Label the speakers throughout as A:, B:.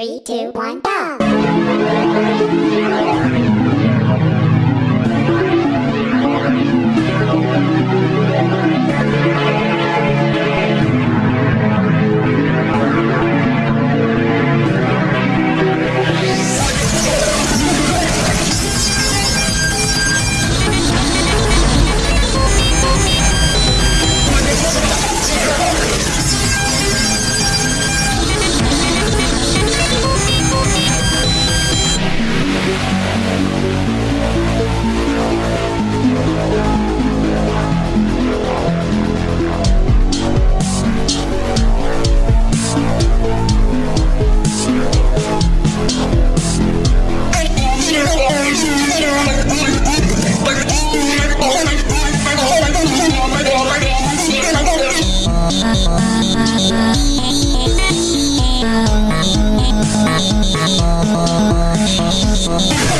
A: Three, two, one, go! Thank you.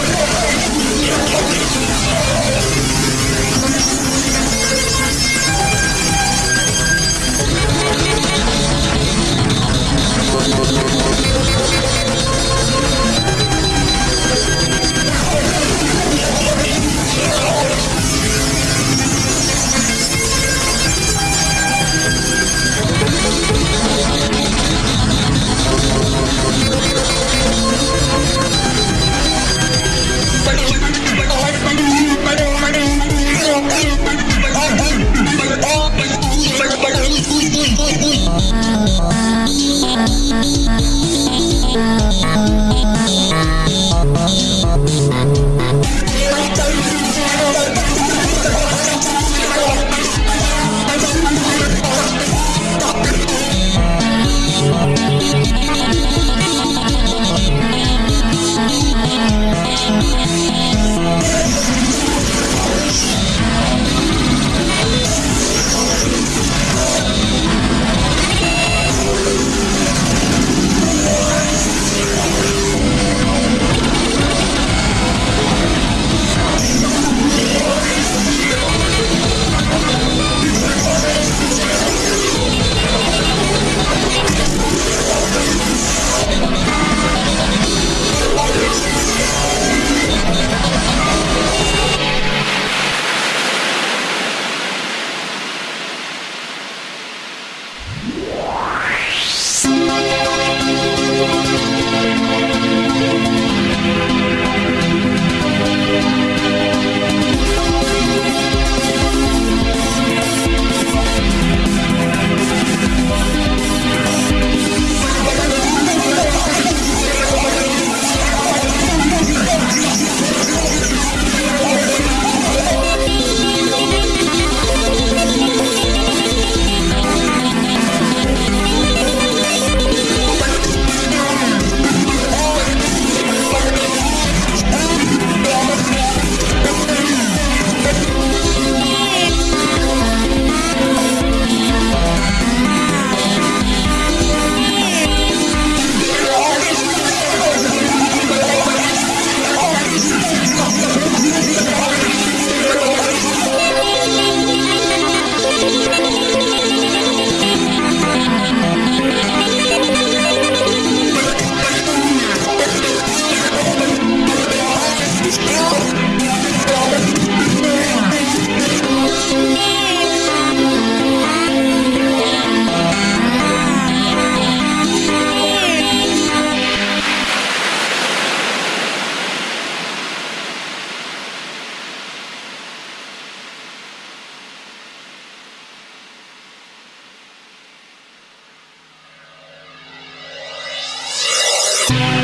A: Peace.